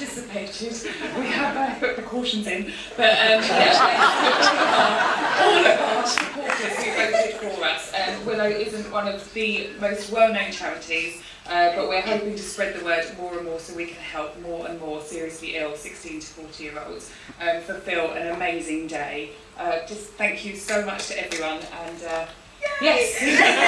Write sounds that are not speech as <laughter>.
anticipated. We have uh, put precautions in, but um, <laughs> all of our supporters who voted for us. Um, Willow isn't one of the most well-known charities, uh, but we're hoping to spread the word more and more so we can help more and more seriously ill 16 to 40 year olds um, fulfil an amazing day. Uh, just thank you so much to everyone and uh, yes. <laughs>